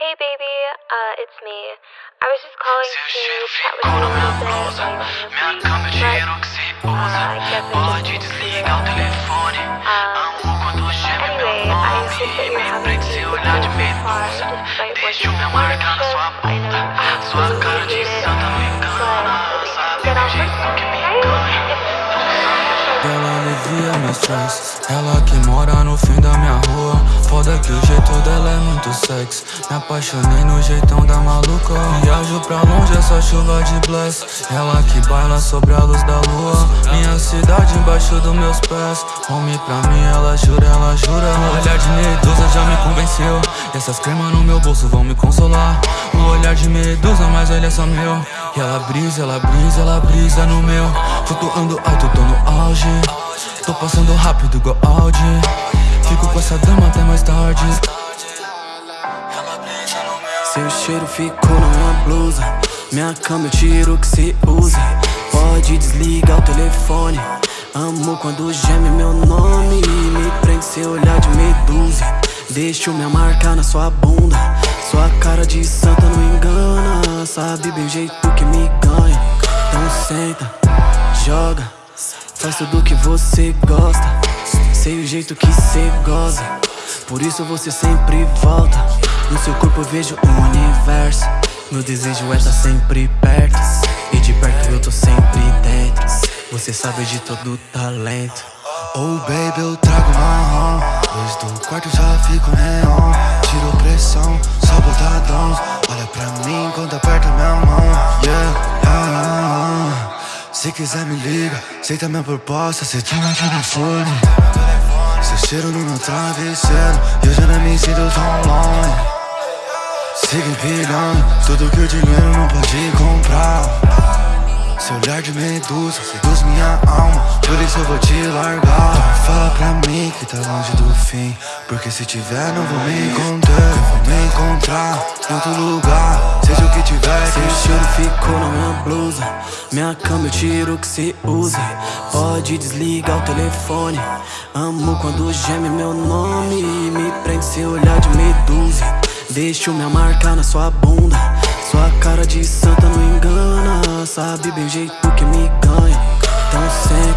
Hey baby, uh, it's me. I was just calling to chat with you a little bit but Pode just desligar o telefone. Anyway, I that you're Me having despite Deixa na sua bunda. Sua cara de santa Sabe o jeito que me. Ela alivia meu stress Ela que mora no fim da minha rua Foda que o jeito dela é muito sexy Me apaixonei no jeitão da maluca. Viajo pra longe essa chuva de bless. Ela que baila sobre a luz da lua. Minha cidade embaixo dos meus pés. Home pra mim ela jura, ela jura. O olhar de medusa já me convenceu. E essas cremas no meu bolso vão me consolar. O olhar de medusa, mas ele é só meu. E ela brisa, ela brisa, ela brisa no meu. Flutuando alto, tô no auge. Tô passando rápido igual Audi Fico com essa dama até mais tarde. Seu cheiro ficou na minha blusa. Minha cama eu tiro o que cê usa. Pode desligar o telefone. Amo quando geme meu nome Me prende seu olhar de medusa. Deixo minha marca na sua bunda. Sua cara de santa não engana. Sabe bem o jeito que me ganha. Então senta, joga. Faz tudo que você gosta Sei o jeito que cê goza. Por isso você sempre volta. No seu corpo eu vejo um universo. Meu desejo é estar sempre perto. E de perto eu tô sempre dentro. Você sabe de todo talento. Oh baby, eu trago marrom Luz do quarto já fico neon. Tiro pressão, só botadão Se quiser me liga, aceita minha proposta Cê tinha meu telefone Seu cheiro no meu travesseiro E eu já não me sinto tão longe. Siga empilhando Tudo que o dinheiro não pode comprar. Seu olhar de medusa seduz minha alma Por isso eu vou te largar. Fala pra mim que tá longe do fim Porque se tiver não vou me encontrar. Vou me encontrar em outro lugar tiver Seu cheiro ficou na minha blusa Minha cama eu tiro o que cê usa. Pode desligar o telefone. Amo quando geme meu nome Me prende seu olhar de medusa. Deixo minha marca na sua bunda. Sua cara de santa não engana. Sabe bem o jeito que me ganha. Então senta,